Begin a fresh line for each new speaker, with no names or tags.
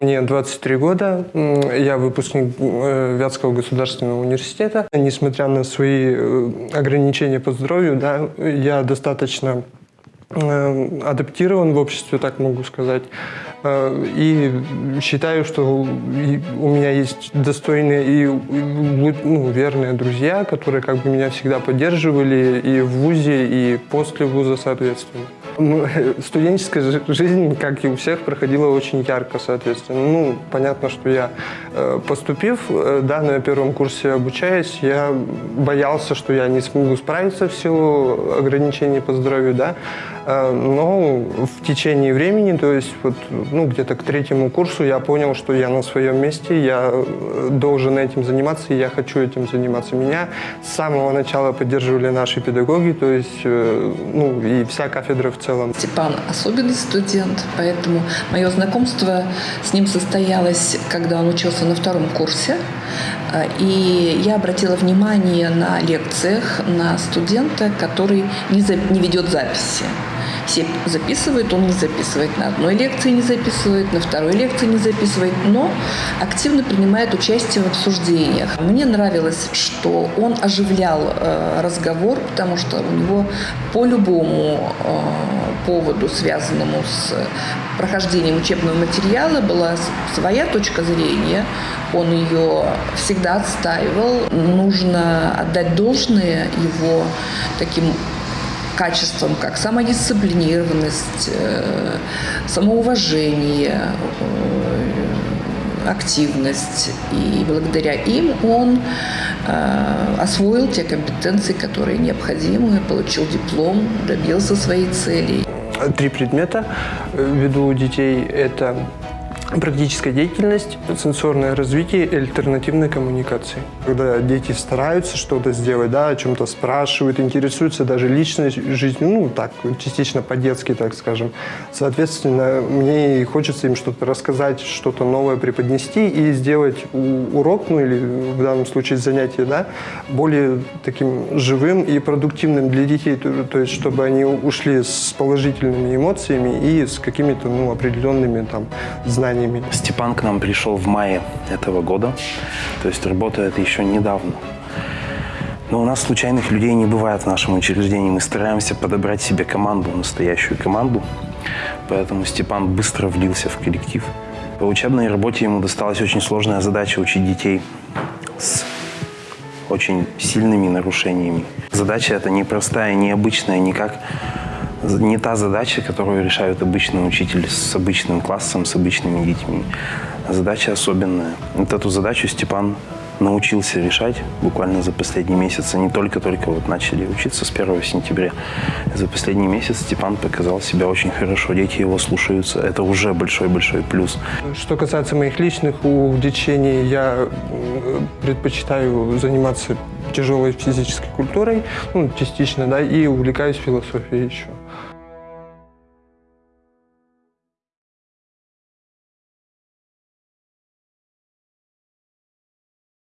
Мне 23 года, я выпускник э, Вятского государственного университета. Несмотря на свои э, ограничения по здоровью, да, я достаточно адаптирован в обществе, так могу сказать. Э, И считаю, что у меня есть достойные и ну, верные друзья, которые как бы меня всегда поддерживали и в ВУЗе, и после ВУЗа, соответственно. Ну, Студенческая жи- жизнь, как и у всех, проходила очень ярко, соответственно. Ну, понятно, что я, э, поступив, э, да, на первом курсе обучаясь, я боялся, что я не смогу справиться в силу ограничений по здоровью, да. Э, Но в течение времени, то есть вот, ну, где-то к третьему курсу я понял, что я на своем месте, я э, должен этим заниматься, я хочу этим заниматься. Меня с самого начала поддерживали наши педагоги, то есть, э, ну, и вся кафедра в целом.
Степан особенный студент, поэтому мое знакомство с ним состоялось, когда он учился на втором курсе. А, И я обратила внимание на лекциях на студента, который не, за- не ведет записи. Все записывают, он не записывает. На одной лекции не записывает, на второй лекции не записывает, но активно принимает участие в обсуждениях. Мне нравилось, что он оживлял э, разговор, потому что у него по любому э, поводу, связанному с прохождением учебного материала, была своя точка зрения. Он ее всегда отстаивал. Нужно отдать должное его таким качествам, как самодисциплинированность, э, самоуважение, э, активность. И благодаря им он э, освоил те компетенции, которые необходимы, получил диплом, добился своей цели.
Три предмета веду детей. Это практическая деятельность, сенсорное развитие и альтернативные коммуникации. Когда дети стараются что-то сделать, да, о чем-то спрашивают, интересуются даже личной жизнью, ну, так, частично по-детски, так скажем. Соответственно, мне хочется им что-то рассказать, что-то новое преподнести и сделать урок, ну, или в данном случае занятие, да, более таким живым и продуктивным для детей, то есть чтобы они ушли с положительными эмоциями и с какими-то, ну, определенными там знаниями.
Степан к нам пришел в мае этого года, то есть работает еще недавно. Но у нас случайных людей не бывает в нашем учреждении. Мы стараемся подобрать себе команду, настоящую команду. Поэтому Степан быстро влился в коллектив. По учебной работе ему досталась очень сложная задача учить детей с очень сильными нарушениями. Задача эта непростая, необычная, никак не та задача, которую решает обычный учитель с обычным классом, с обычными детьми. Задача особенная. Вот эту задачу Степан научился решать буквально за последний месяц. Они только-только вот начали учиться с 1 сентября. За последний месяц Степан показал себя очень хорошо. Дети его слушаются. Это уже большой-большой плюс.
Что касается моих личных увлечений, я предпочитаю заниматься тяжелой физической культурой, ну, частично, да, и увлекаюсь философией еще.